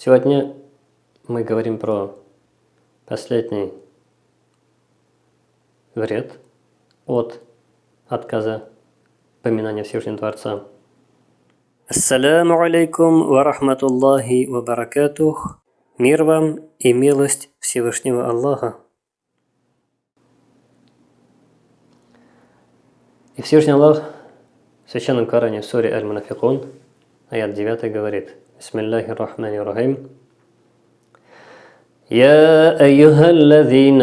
Сегодня мы говорим про последний вред от отказа поминания Всевышнего Творца. Ассаляму алейкум ва рахматуллахи ва баракатух. Мир вам и милость Всевышнего Аллаха. И Всевышний Аллах в Священном Коране в суре Аль-Мунафикун, аят 9 говорит, Бисмиллахи рахмани рахим, يا أيها الذين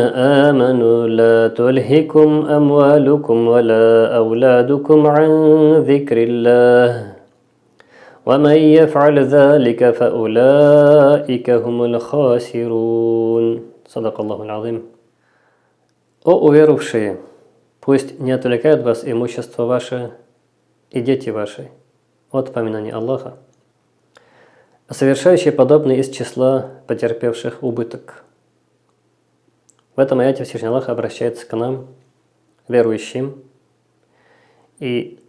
آمنوا لا تلهكم أموالكم ولا أولادكم عن ذكر الله ومن يفعل ذلك فأولئك هم الخاسرون صدق الله العظيم О уверовавшие, пусть не отвлекают вас имущество ваше и дети ваши от поминания Аллаха, Совершающие подобные из числа потерпевших убыток. В этом аяте Всевышний Аллах обращается к нам, верующим, и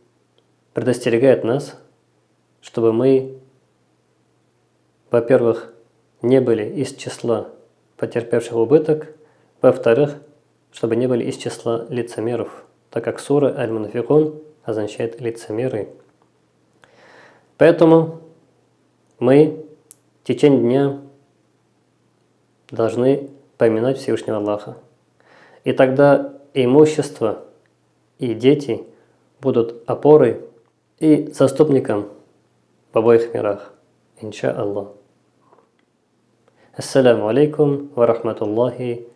предостерегает нас, чтобы мы, во-первых, не были из числа потерпевших убыток, во-вторых, чтобы не были из числа лицемеров, так как сура Аль-Мунафикун означает лицемеры. Поэтому мы в течение дня должны поминать Всевышнего Аллаха. И тогда имущество и дети будут опорой и заступником в обоих мирах. Инша Аллах. Ассаламу алейкум ва рахматуллахи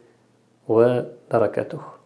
ва баракатух.